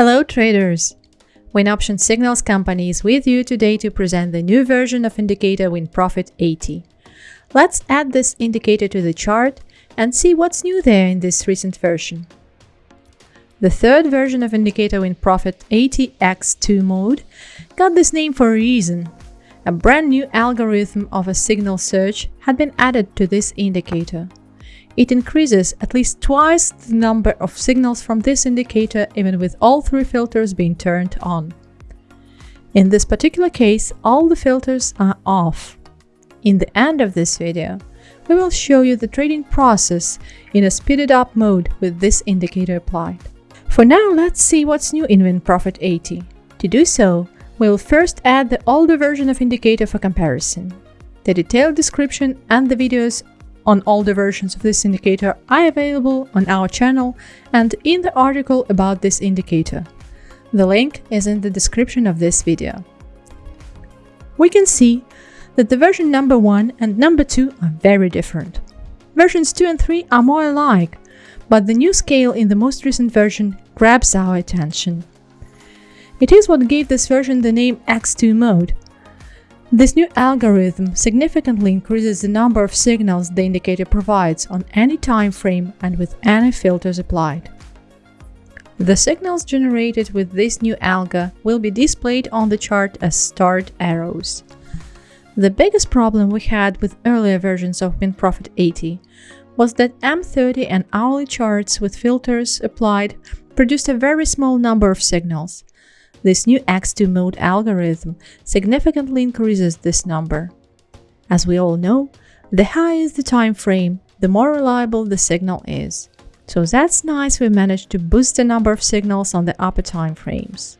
Hello traders! Win WinOption Signals Company is with you today to present the new version of indicator WinProfit 80. Let's add this indicator to the chart and see what's new there in this recent version. The third version of indicator WinProfit 80x2 mode got this name for a reason. A brand new algorithm of a signal search had been added to this indicator. It increases at least twice the number of signals from this indicator even with all three filters being turned on. In this particular case, all the filters are off. In the end of this video, we will show you the trading process in a speeded up mode with this indicator applied. For now, let's see what's new in WinProfit 80. To do so, we'll first add the older version of indicator for comparison. The detailed description and the videos on all the versions of this indicator are available on our channel and in the article about this indicator. The link is in the description of this video. We can see that the version number 1 and number 2 are very different. Versions 2 and 3 are more alike, but the new scale in the most recent version grabs our attention. It is what gave this version the name X2 mode, this new algorithm significantly increases the number of signals the indicator provides on any time frame and with any filters applied. The signals generated with this new algo will be displayed on the chart as starred arrows. The biggest problem we had with earlier versions of WinProfit 80 was that M30 and hourly charts with filters applied produced a very small number of signals, this new X2 mode algorithm significantly increases this number. As we all know, the higher is the time frame, the more reliable the signal is. So that's nice we managed to boost the number of signals on the upper time frames.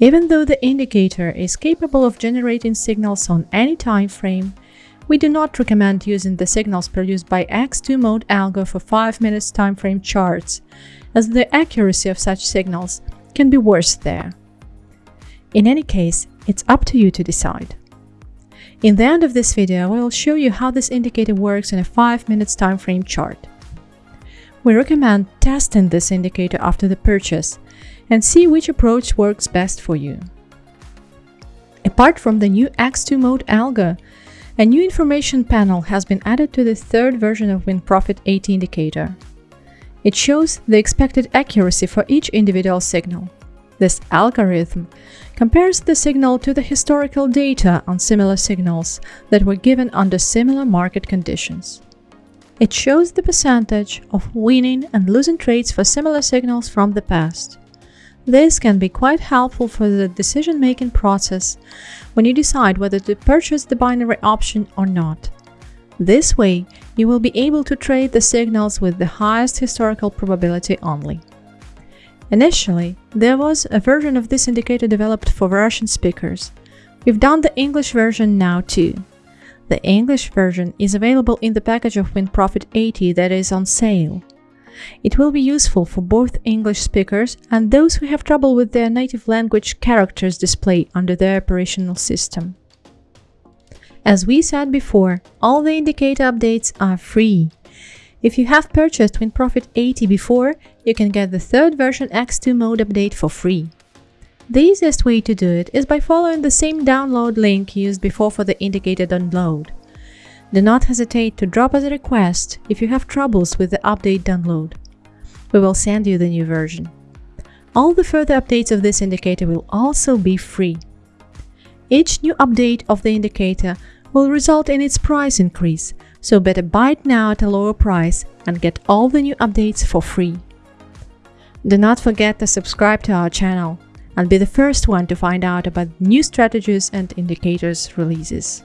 Even though the indicator is capable of generating signals on any time frame, we do not recommend using the signals produced by X2 mode algo for 5 minutes time frame charts, as the accuracy of such signals can be worse there. In any case, it's up to you to decide. In the end of this video, I will show you how this indicator works in a 5 minutes time frame chart. We recommend testing this indicator after the purchase and see which approach works best for you. Apart from the new X2 mode algo, a new information panel has been added to the third version of WinProfit 80 indicator. It shows the expected accuracy for each individual signal. This algorithm compares the signal to the historical data on similar signals that were given under similar market conditions. It shows the percentage of winning and losing trades for similar signals from the past. This can be quite helpful for the decision-making process when you decide whether to purchase the binary option or not. This way, you will be able to trade the signals with the highest historical probability only. Initially, there was a version of this indicator developed for Russian speakers. We've done the English version now too. The English version is available in the package of WinProfit 80 that is on sale. It will be useful for both English speakers and those who have trouble with their native language characters display under their operational system. As we said before, all the indicator updates are free. If you have purchased WinProfit 80 before, you can get the third version X2 mode update for free. The easiest way to do it is by following the same download link used before for the indicator download. Do not hesitate to drop us a request if you have troubles with the update download. We will send you the new version. All the further updates of this indicator will also be free. Each new update of the indicator will result in its price increase, so better buy it now at a lower price and get all the new updates for free. Do not forget to subscribe to our channel and be the first one to find out about new strategies and indicators releases.